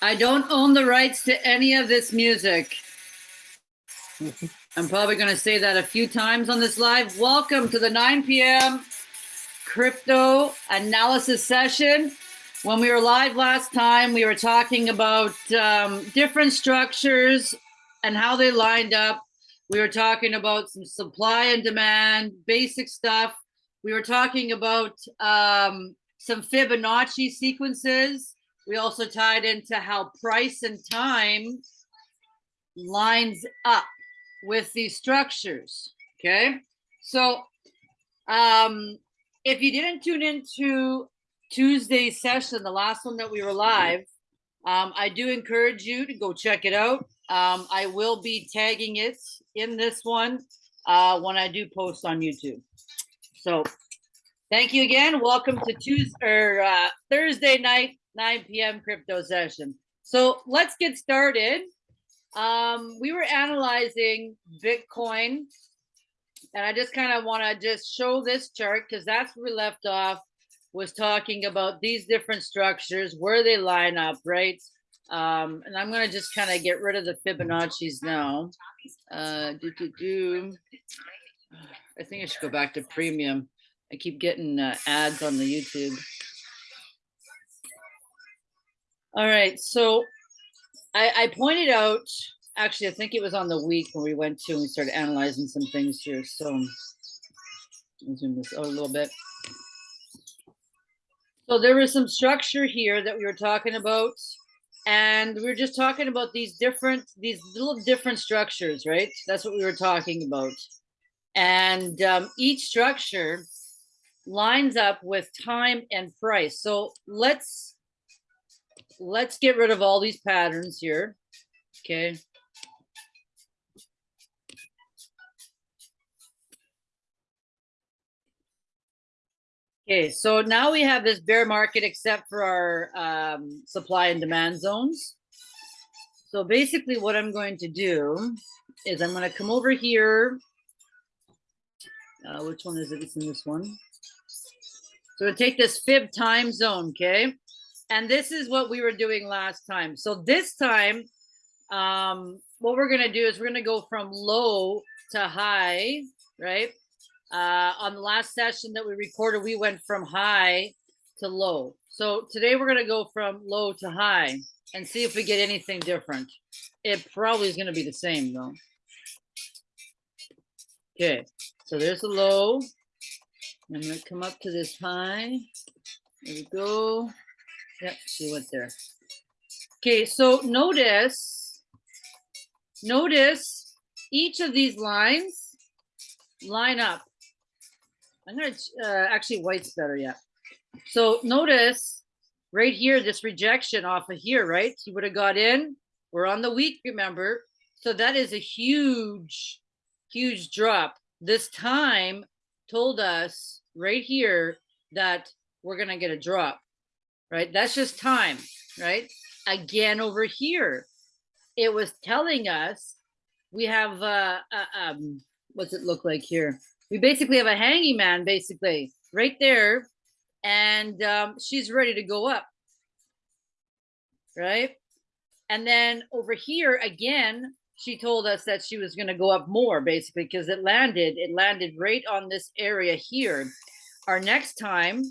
I don't own the rights to any of this music. I'm probably going to say that a few times on this live. Welcome to the 9 p.m. crypto analysis session. When we were live last time, we were talking about um, different structures and how they lined up. We were talking about some supply and demand, basic stuff. We were talking about um, some Fibonacci sequences. We also tied into how price and time lines up with these structures. Okay. So um, if you didn't tune into Tuesday's session, the last one that we were live, um, I do encourage you to go check it out. Um, I will be tagging it in this one uh, when I do post on YouTube. So thank you again. Welcome to Tuesday or uh, Thursday night, 9 p.m. crypto session. So let's get started. Um, we were analyzing Bitcoin and I just kind of want to just show this chart because that's where we left off was talking about these different structures, where they line up, right? Um, and I'm going to just kind of get rid of the Fibonacci's now. Uh, do, do, do. I think I should go back to premium. I keep getting uh, ads on the YouTube. All right, so I, I pointed out, actually, I think it was on the week when we went to and we started analyzing some things here. So zoom this out a little bit. So there was some structure here that we were talking about. And we were just talking about these different, these little different structures, right? That's what we were talking about. And um, each structure lines up with time and price. So let's let's get rid of all these patterns here. Okay. Okay, so now we have this bear market except for our um, supply and demand zones. So basically what I'm going to do is I'm going to come over here. Uh, which one is it? It's in this one. So we take this fib time zone, okay? And this is what we were doing last time. So this time, um, what we're going to do is we're going to go from low to high, right? Uh, on the last session that we recorded, we went from high to low. So today we're going to go from low to high and see if we get anything different. It probably is going to be the same though. Okay, so there's a low. I'm to come up to this high. There we go. Yep, she went there. Okay, so notice, notice each of these lines line up. I'm gonna, uh, actually white's better, yeah. So notice right here, this rejection off of here, right? You would have got in, we're on the week, remember? So that is a huge, huge drop. This time told us right here that we're gonna get a drop, right? That's just time, right? Again, over here, it was telling us we have, uh, uh um, what's it look like here? we basically have a hanging man basically right there and um, she's ready to go up right and then over here again she told us that she was going to go up more basically because it landed it landed right on this area here our next time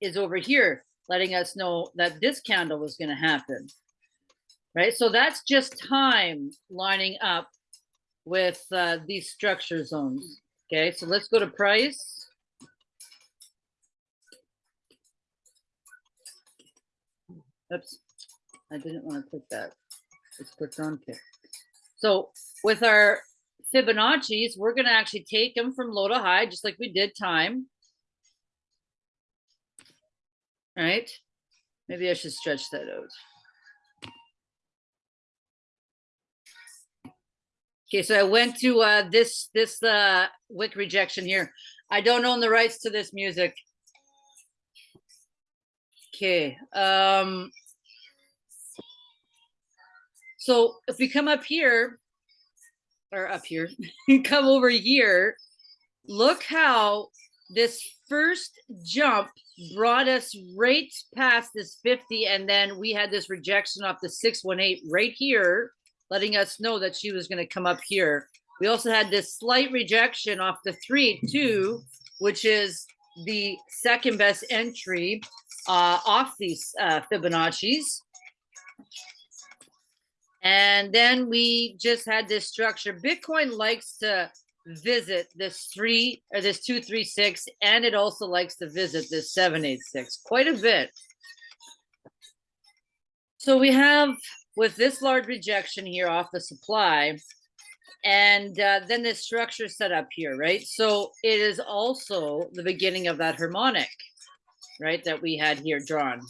is over here letting us know that this candle was going to happen right so that's just time lining up with uh, these structure zones Okay, so let's go to price. Oops, I didn't want to click that. It's clicked on pick. So with our Fibonacci's, we're going to actually take them from low to high, just like we did time. All right. Maybe I should stretch that out. Okay, so I went to uh, this this uh, wick rejection here. I don't own the rights to this music. Okay. Um, so if we come up here, or up here, come over here, look how this first jump brought us right past this 50 and then we had this rejection off the 618 right here letting us know that she was going to come up here. We also had this slight rejection off the 382 which is the second best entry uh, off these uh, fibonacci's. And then we just had this structure. Bitcoin likes to visit this three or this two three six and it also likes to visit this seven eight six quite a bit. So we have with this large rejection here off the supply and uh, then this structure set up here right? So it is also the beginning of that harmonic right that we had here drawn.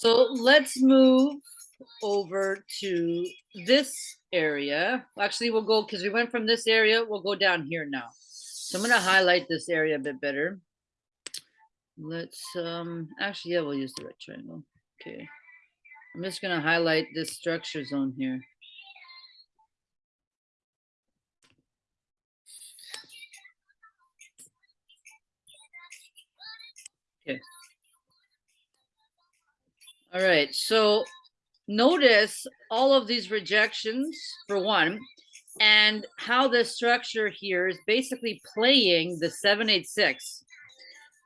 So let's move over to this area. Actually, we'll go, because we went from this area, we'll go down here now. So I'm gonna highlight this area a bit better. Let's, um, actually, yeah, we'll use the right triangle. Okay. I'm just gonna highlight this structure zone here. Okay. All right, so notice all of these rejections for one and how the structure here is basically playing the 786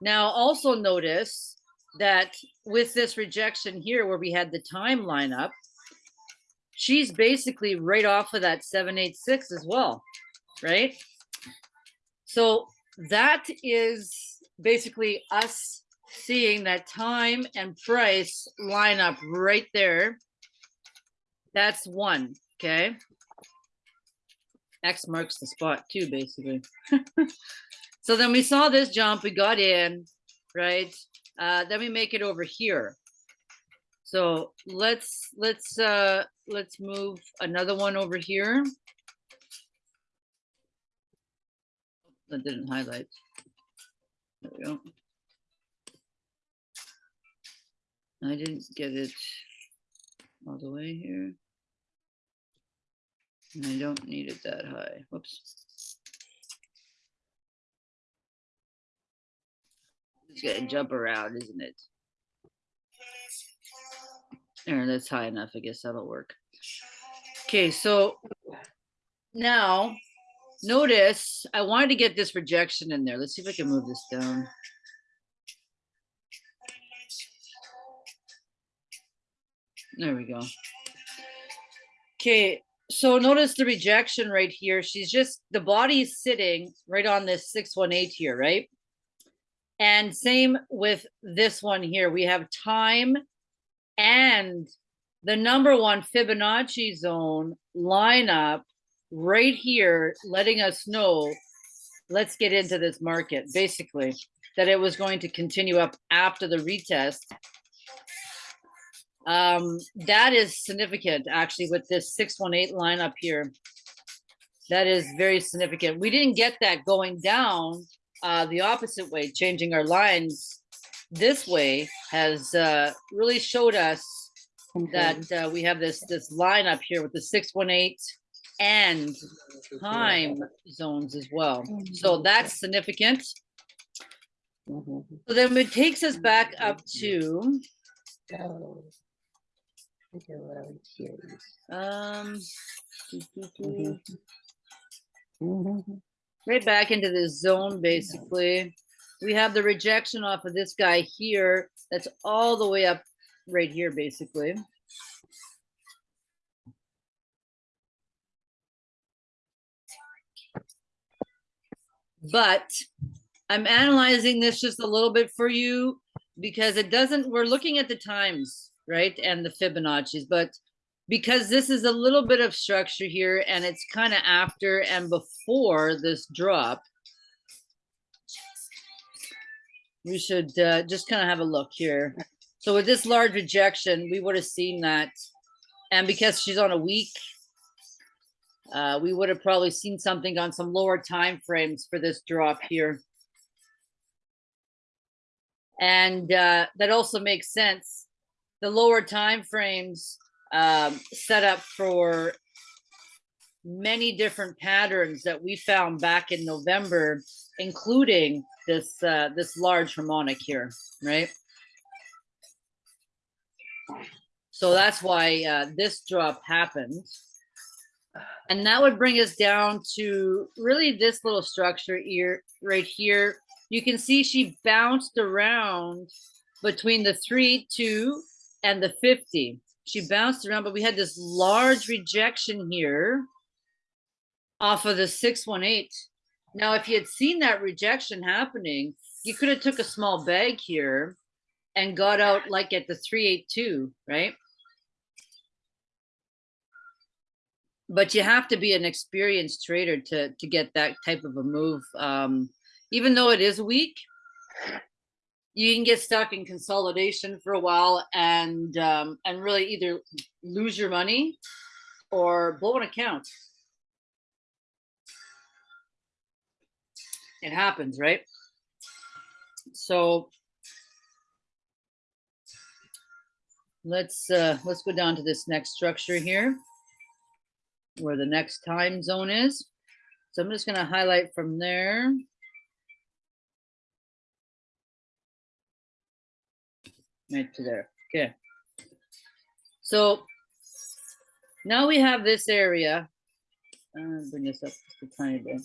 now also notice that with this rejection here where we had the time line up she's basically right off of that 786 as well right? So that is basically us seeing that time and price line up right there that's one, okay? X marks the spot too, basically. so then we saw this jump, we got in, right? Uh, then we make it over here. So let's let's uh let's move another one over here. That didn't highlight. There we go. I didn't get it all the way here. And I don't need it that high. Whoops. It's gonna jump around, isn't it? There, that's high enough. I guess that'll work. Okay, so now notice I wanted to get this rejection in there. Let's see if I can move this down. There we go. Okay, so notice the rejection right here. She's just, the body is sitting right on this 618 here, right? And same with this one here. We have time and the number one Fibonacci zone lineup right here, letting us know, let's get into this market, basically, that it was going to continue up after the retest um, that is significant actually with this 618 line up here. That is very significant. We didn't get that going down uh, the opposite way, changing our lines this way has uh, really showed us okay. that uh, we have this this line up here with the 618 and time zones as well. So mm-hmm. that's significant. Mm -hmm. So then it takes us back up to um, right back into the zone, basically. We have the rejection off of this guy here. That's all the way up right here, basically. But I'm analyzing this just a little bit for you because it doesn't, we're looking at the times right? And the Fibonacci's, but because this is a little bit of structure here and it's kind of after and before this drop, we should uh, just kind of have a look here. So with this large rejection, we would have seen that. And because she's on a week, uh, we would have probably seen something on some lower time frames for this drop here. And uh, that also makes sense the lower time frames um, set up for many different patterns that we found back in November including this uh, this large harmonic here, right? So that's why uh, this drop happened. And that would bring us down to really this little structure here, right here. You can see she bounced around between the three, two, and the 50. She bounced around, but we had this large rejection here off of the 618. Now, if you had seen that rejection happening, you could have took a small bag here and got out like at the 382, right? But you have to be an experienced trader to, to get that type of a move. Um, even though it is weak, you can get stuck in consolidation for a while and um, and really either lose your money or blow an account. It happens, right? So let's uh, let's go down to this next structure here, where the next time zone is. So I'm just going to highlight from there. Right to there. Okay. So now we have this area. Uh, bring this up just a tiny bit.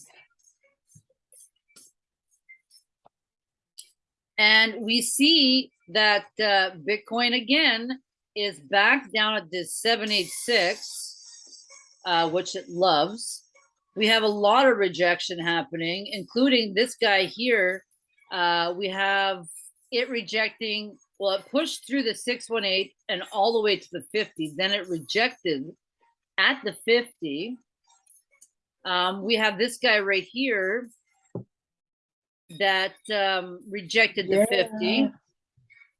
And we see that uh, Bitcoin again is back down at this 786, uh, which it loves. We have a lot of rejection happening, including this guy here. Uh, we have it rejecting well, it pushed through the 618 and all the way to the 50. Then it rejected at the 50. Um, we have this guy right here that um, rejected the yeah. 50.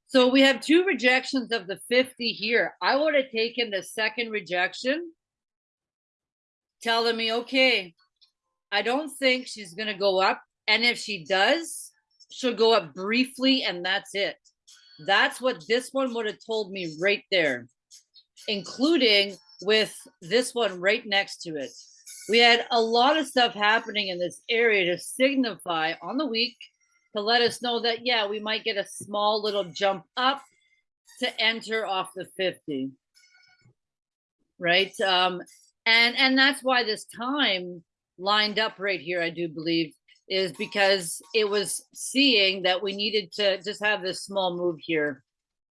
So we have two rejections of the 50 here. I would have taken the second rejection, telling me, okay, I don't think she's going to go up. And if she does, she'll go up briefly and that's it. That's what this one would have told me right there, including with this one right next to it. We had a lot of stuff happening in this area to signify on the week to let us know that, yeah, we might get a small little jump up to enter off the 50. Right. Um, and and that's why this time lined up right here, I do believe, is because it was seeing that we needed to just have this small move here,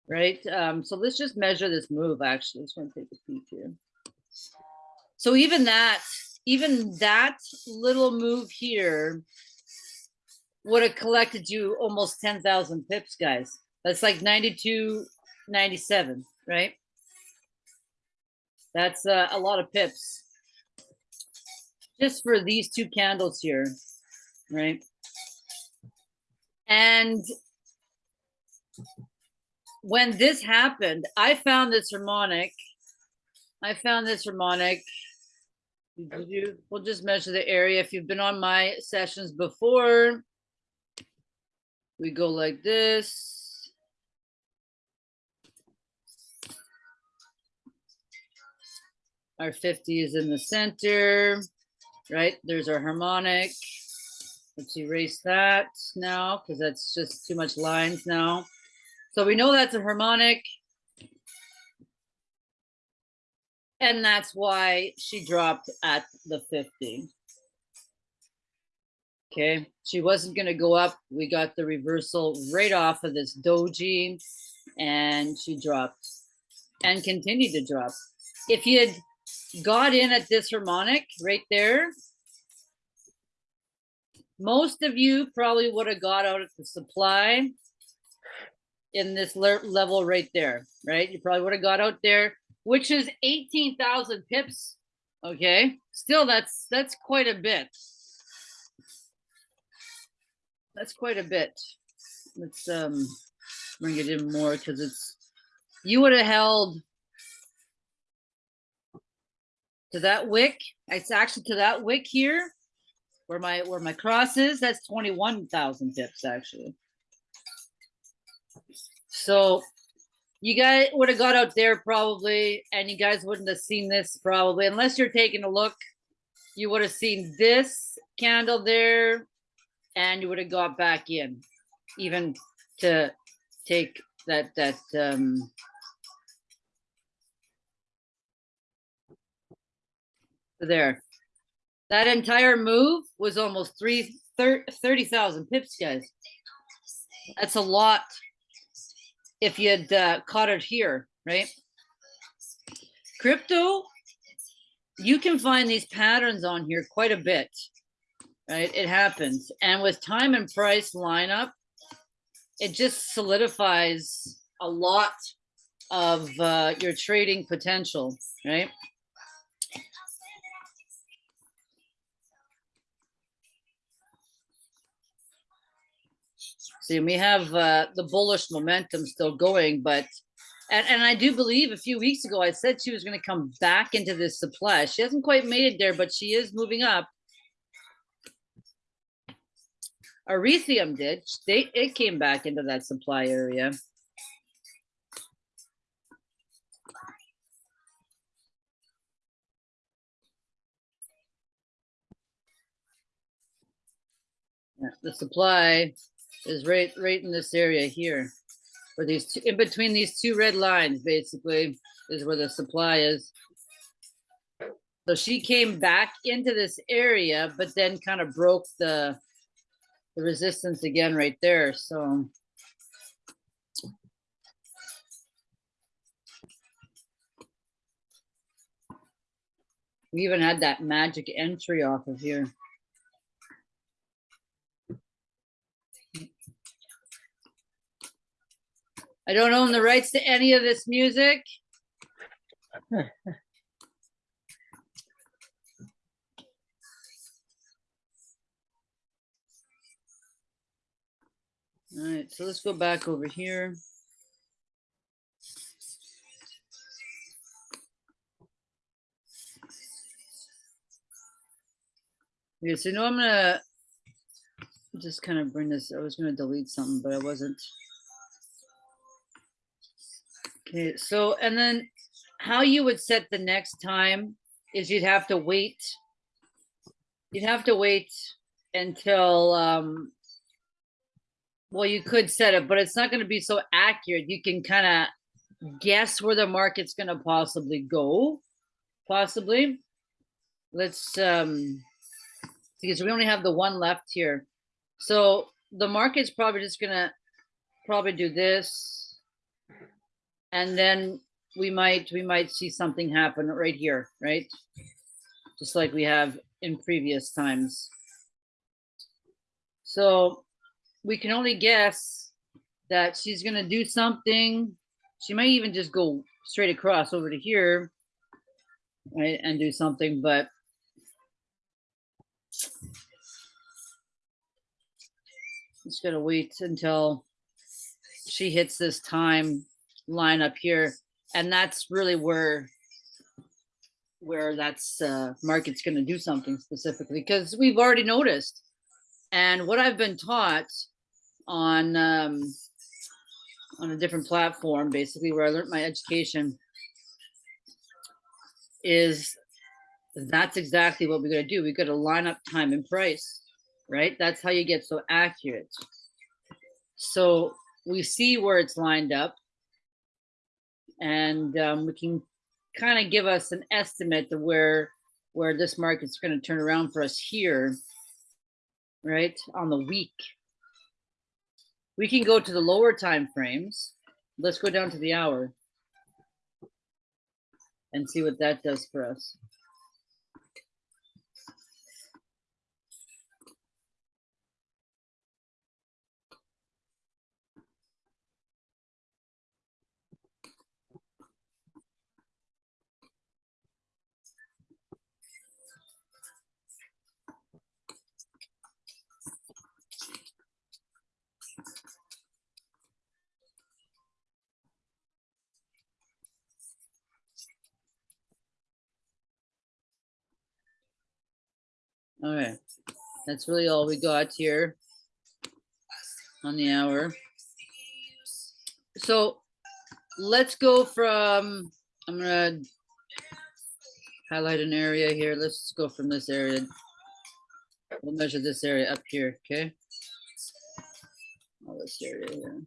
right? Um, so let's just measure this move actually. Just want to take a peek here. So even that, even that little move here would have collected you almost 10,000 pips, guys. That's like 92, 97, right? That's uh, a lot of pips just for these two candles here right? And when this happened, I found this harmonic. I found this harmonic. We'll just measure the area. If you've been on my sessions before, we go like this. Our 50 is in the center, right? There's our harmonic. Let's erase that now because that's just too much lines now. So we know that's a harmonic. And that's why she dropped at the 50. Okay, she wasn't going to go up. We got the reversal right off of this doji and she dropped and continued to drop. If you had got in at this harmonic right there, most of you probably would have got out at the supply in this le level right there, right? You probably would have got out there, which is 18,000 pips. Okay, still that's that's quite a bit. That's quite a bit. Let's um bring it in more because it's you would have held to that wick. It's actually to that wick here where my where my cross is, that's 21,000 pips actually. So you guys would have got out there probably, and you guys wouldn't have seen this probably, unless you're taking a look. You would have seen this candle there, and you would have got back in, even to take that, that, um, there. That entire move was almost three, thir- 30,000 pips, guys. That's a lot if you had uh, caught it here, right? Crypto, you can find these patterns on here quite a bit, right? It happens. And with time and price lineup, it just solidifies a lot of uh, your trading potential, right? See, we have uh, the bullish momentum still going, but and, and I do believe a few weeks ago I said she was going to come back into this supply. She hasn't quite made it there, but she is moving up. Ethereum did. They it came back into that supply area. The supply is right right in this area here. Where these two, in between these two red lines, basically, is where the supply is. So she came back into this area, but then kind of broke the the resistance again right there. So we even had that magic entry off of here. I don't own the rights to any of this music. All right, so let's go back over here. Okay, so now I'm gonna just kind of bring this, I was gonna delete something, but I wasn't. Okay, so, and then how you would set the next time is you'd have to wait. You'd have to wait until, um, well, you could set it, but it's not gonna be so accurate. You can kind of guess where the market's gonna possibly go, possibly. Let's, um, because we only have the one left here. So the market's probably just gonna probably do this. And then we might, we might see something happen right here, right? Just like we have in previous times. So we can only guess that she's gonna do something. She might even just go straight across over to here, right, and do something, but just gotta wait until she hits this time line up here, and that's really where where that's uh, market's gonna do something specifically because we've already noticed, and what I've been taught on um, on a different platform, basically where I learned my education, is that's exactly what we're going to do. We've got to line up time and price, right? That's how you get so accurate. So we see where it's lined up, and um, we can kind of give us an estimate of where where this market's going to turn around for us here, right? On the week. We can go to the lower time frames. Let's go down to the hour and see what that does for us. All right, that's really all we got here on the hour. So let's go from, I'm gonna highlight an area here. Let's go from this area. We'll measure this area up here, okay? Oh, this area here.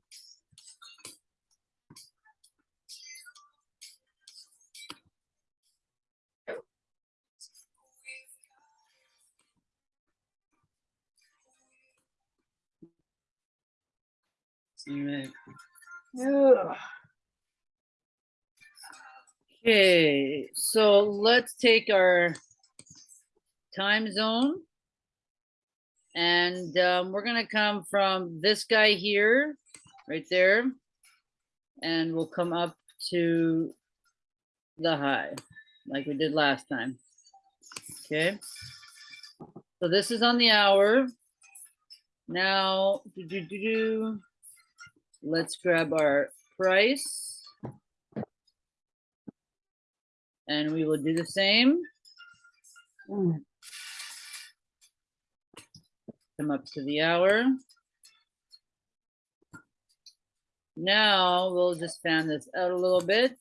Okay, so let's take our time zone. And um, we're gonna come from this guy here, right there. And we'll come up to the high, like we did last time. Okay. So this is on the hour. Now, do, do, do, do. Let's grab our price. And we will do the same. Come up to the hour. Now we'll just fan this out a little bit.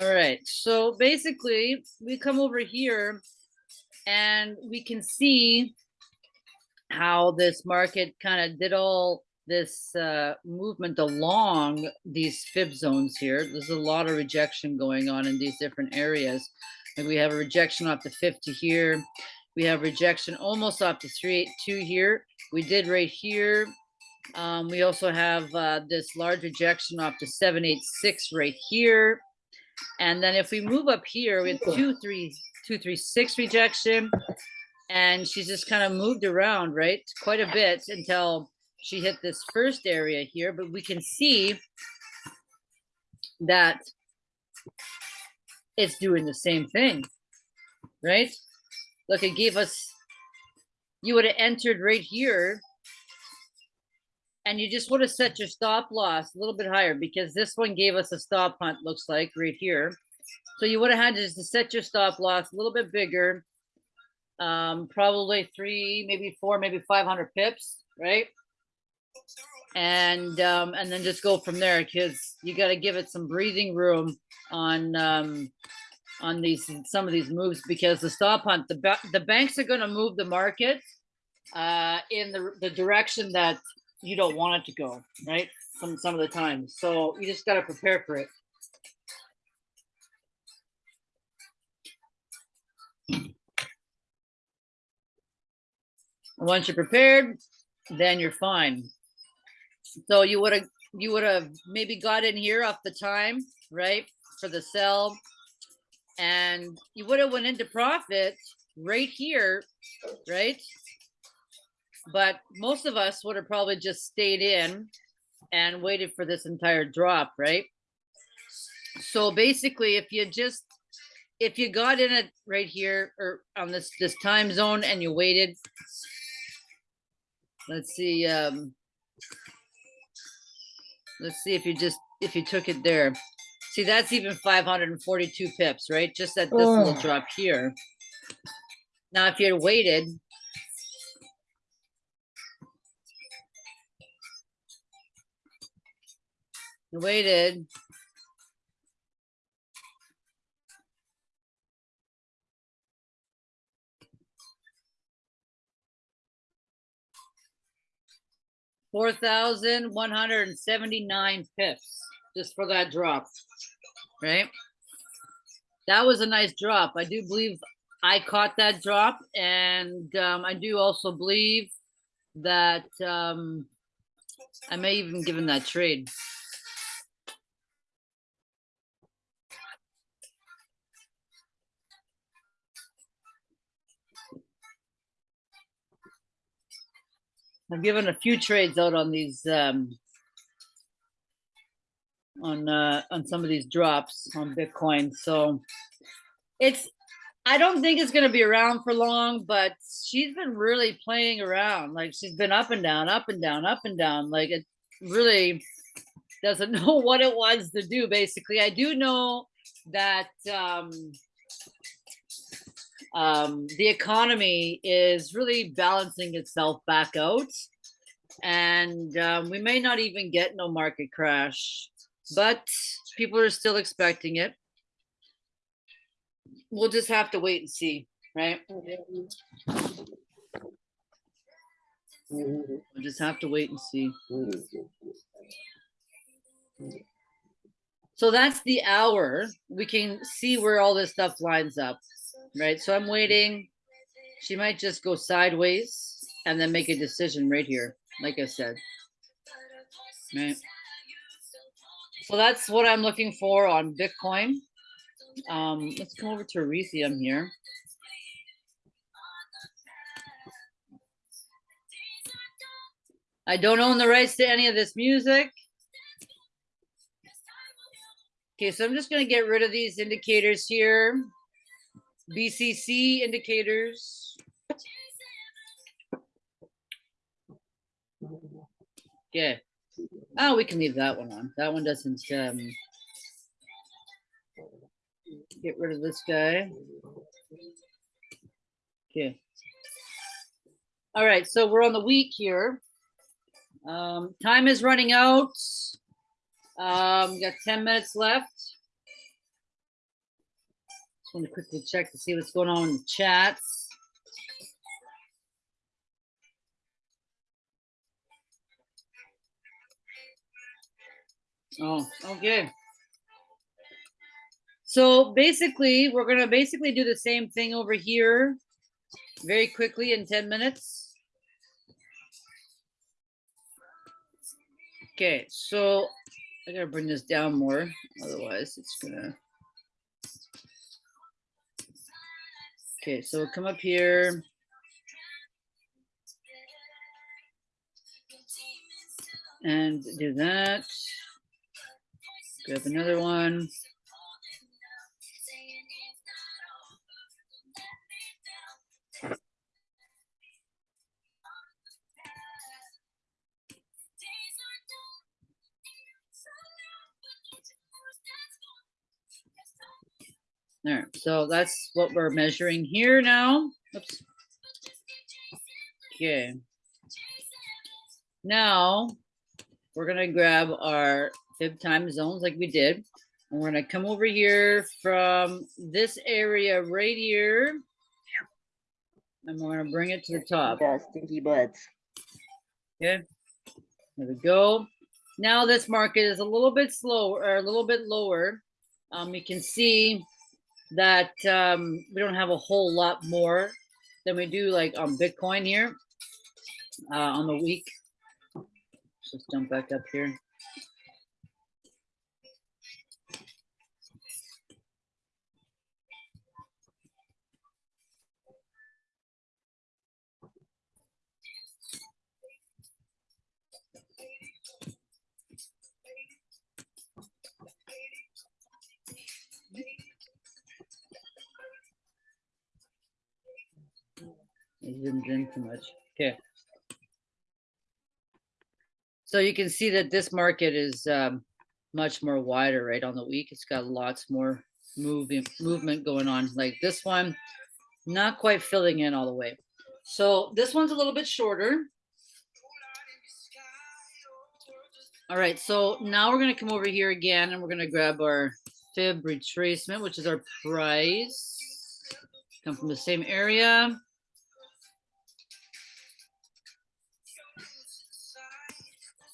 All right, so basically we come over here and we can see how this market kind of did all this uh, movement along these fib zones here. There's a lot of rejection going on in these different areas. And we have a rejection off the 50 here. We have rejection almost off the 382 here. We did right here. Um, we also have uh, this large rejection off the 786 right here. And then if we move up here, have two, three, two, three, six rejection. And she's just kind of moved around, right? Quite a bit until she hit this first area here, but we can see that it's doing the same thing, right? Look, it gave us, you would have entered right here and you just would have set your stop loss a little bit higher because this one gave us a stop hunt, looks like right here. So you would have had to set your stop loss a little bit bigger, um, probably three, maybe four, maybe 500 pips, right? And um, and then just go from there because you got to give it some breathing room on um, on these some of these moves because the stop hunt the the banks are going to move the market uh, in the the direction that you don't want it to go, right? Some some of the times. So you just got to prepare for it. Once you're prepared, then you're fine. So you would have you would have maybe got in here off the time, right? For the sell. And you would have went into profit right here, right? But most of us would have probably just stayed in and waited for this entire drop, right? So basically, if you just if you got in it right here or on this this time zone and you waited, let's see, um, let's see if you just if you took it there. See, that's even 542 pips, right? Just at this little drop here. Now, if you had waited, waited. Four thousand one hundred and seventy-nine pips just for that drop, right? That was a nice drop. I do believe I caught that drop, and um, I do also believe that um, I may even given that trade. I've given a few trades out on these um, on uh, on some of these drops on Bitcoin. So it's I don't think it's going to be around for long, but she's been really playing around. Like she's been up and down, up and down, up and down. Like it really doesn't know what it wants to do. Basically, I do know that um, um, the economy is really balancing itself back out. And um, we may not even get no market crash, but people are still expecting it. We'll just have to wait and see, right? We'll just have to wait and see. So that's the hour. We can see where all this stuff lines up, right? So I'm waiting. She might just go sideways and then make a decision right here, like I said. Right. So that's what I'm looking for on Bitcoin. Um, let's come over to Ethereum here. I don't own the rights to any of this music. Okay, so I'm just going to get rid of these indicators here. BCC indicators. Okay. Oh, we can leave that one on. That one doesn't um, get rid of this guy. Okay. All right, so we're on the week here. Um, time is running out. Um, got 10 minutes left. Want to quickly check to see what's going on in the chats. Oh, oh okay. So basically, we're gonna basically do the same thing over here very quickly in 10 minutes. Okay, so I gotta bring this down more, otherwise it's gonna. Okay, so come up here. And do that. Grab another one. There, so that's what we're measuring here now. Oops. Okay. Now we're gonna grab our fib time zones like we did. And we're gonna come over here from this area right here. And we're gonna bring it to the top. Yeah, stinky butts. Okay, there we go. Now this market is a little bit slower, or a little bit lower. Um, you can see that um, we don't have a whole lot more than we do like on Bitcoin here uh, on the week. Let's just jump back up here. Zoomed in too much. Okay. So you can see that this market is um, much more wider, right, on the week. It's got lots more moving movement going on. Like this one, not quite filling in all the way. So this one's a little bit shorter. All right, so now we're gonna come over here again and we're gonna grab our fib retracement, which is our price. Come from the same area.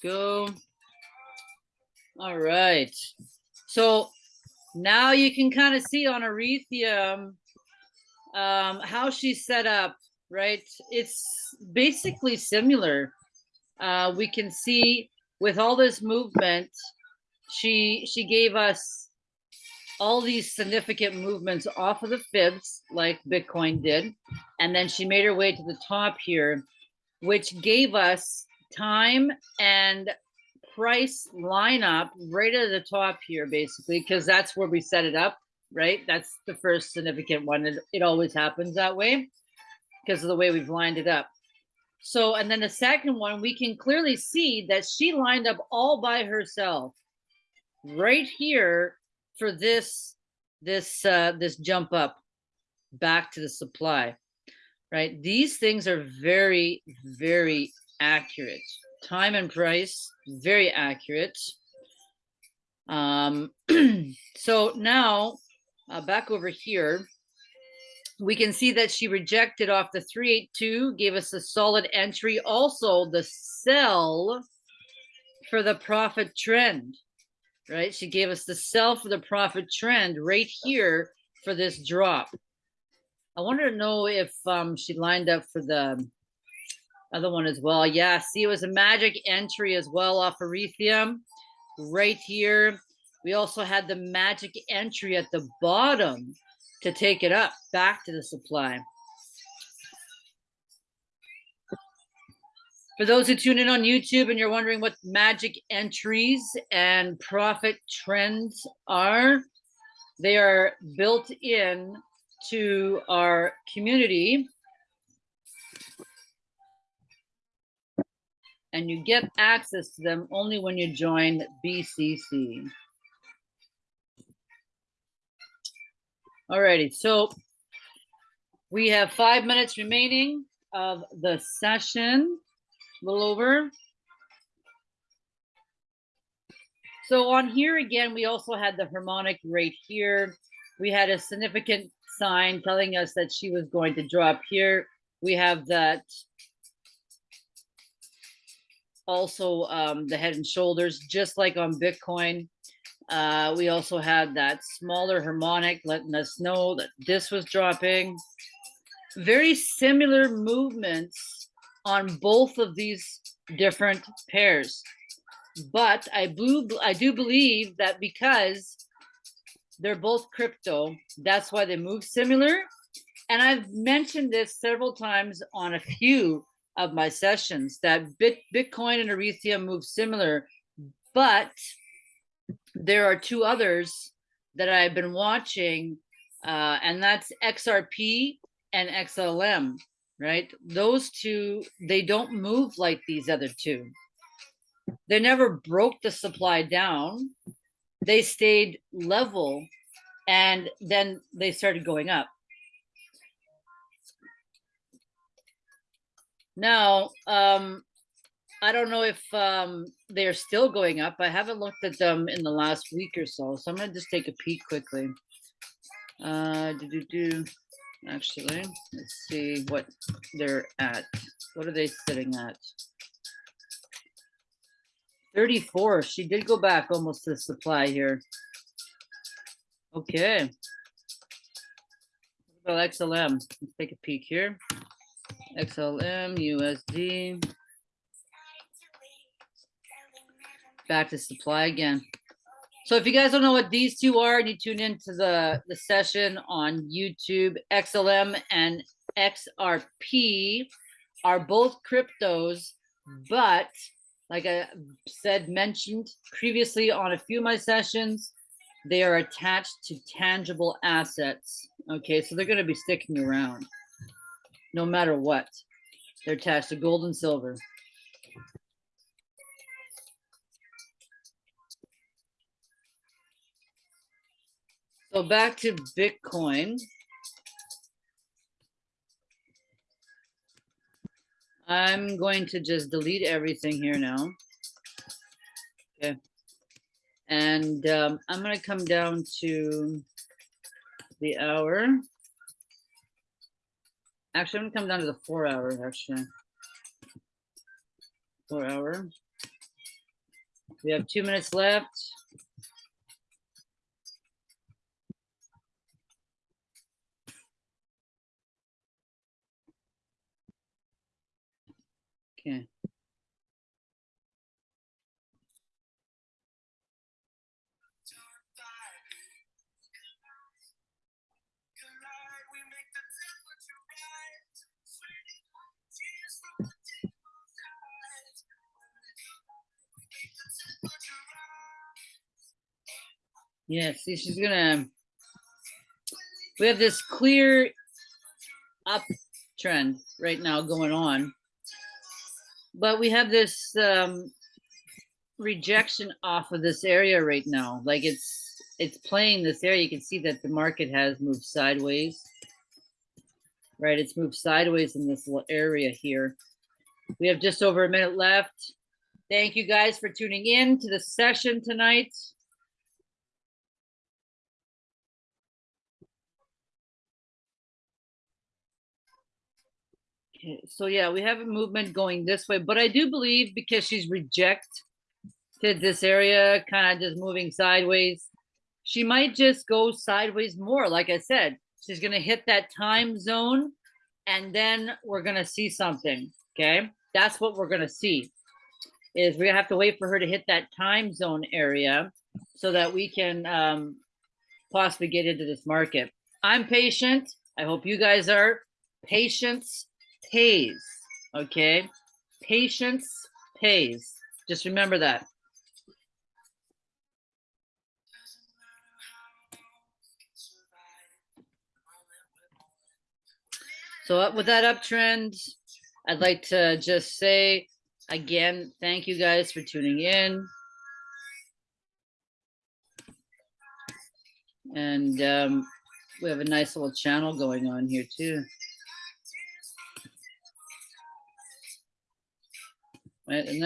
Go. All right. So now you can kind of see on Ethereum um, how she's set up, right? It's basically similar. Uh, we can see with all this movement, she she gave us all these significant movements off of the fibs like Bitcoin did. And then she made her way to the top here, which gave us time and price lineup right at the top here, basically, because that's where we set it up, right? That's the first significant one. It, it always happens that way because of the way we've lined it up. So, and then the second one, we can clearly see that she lined up all by herself right here for this, this, uh, this jump up back to the supply, right? These things are very, very accurate. Time and price, very accurate. Um, so now uh, back over here, we can see that she rejected off the 382, gave us a solid entry. Also, the sell for the profit trend, right? She gave us the sell for the profit trend right here for this drop. I wanted to know if um, she lined up for the other one as well. Yeah, see, it was a magic entry as well off Ethereum right here. We also had the magic entry at the bottom to take it up back to the supply. For those who tune in on YouTube and you're wondering what magic entries and profit trends are, they are built in to our community. And you get access to them only when you join BCC. Alrighty, so we have five minutes remaining of the session, a little over. So on here again, we also had the harmonic right here. We had a significant sign telling us that she was going to drop here. We have that also um, the head and shoulders, just like on Bitcoin. Uh, we also had that smaller harmonic letting us know that this was dropping. Very similar movements on both of these different pairs. But I, I do believe that because they're both crypto, that's why they move similar. And I've mentioned this several times on a few of my sessions that Bit, Bitcoin and Ethereum move similar, but there are two others that I've been watching, uh, and that's XRP and XLM, right? Those two, they don't move like these other two. They never broke the supply down. They stayed level and then they started going up. Now, um, I don't know if um, they're still going up. I haven't looked at them in the last week or so, so I'm gonna just take a peek quickly. Uh, do do do. Actually, let's see what they're at. What are they sitting at? 34. She did go back almost to supply here. Okay. What about XLM? Let's take a peek here. XLM, USD. back to supply again. So if you guys don't know what these two are and you tune into the, the session on YouTube, XLM and XRP are both cryptos, but like I said, mentioned previously on a few of my sessions, they are attached to tangible assets. Okay, so they're going to be sticking around no matter what. They're attached to gold and silver. So back to Bitcoin. I'm going to just delete everything here now. Okay. And um, I'm going to come down to the hour. Actually, I'm to come down to the four hour, actually. Four hour. We have two minutes left. Okay. Yeah, see, she's gonna, we have this clear uptrend right now going on but we have this um, rejection off of this area right now. Like it's it's playing this area. You can see that the market has moved sideways. Right, it's moved sideways in this little area here. We have just over a minute left. Thank you guys for tuning in to the session tonight. Okay, so yeah, we have a movement going this way, but I do believe because she's reject to this area, kind of just moving sideways, she might just go sideways more. Like I said, she's gonna hit that time zone and then we're gonna see something, okay? That's what we're gonna see, is gonna have to wait for her to hit that time zone area so that we can um, possibly get into this market. I'm patient. I hope you guys are. Patience pays, okay? Patience pays. Just remember that. So with that uptrend, I'd like to just say again, thank you guys for tuning in. And um, we have a nice little channel going on here too. Right, and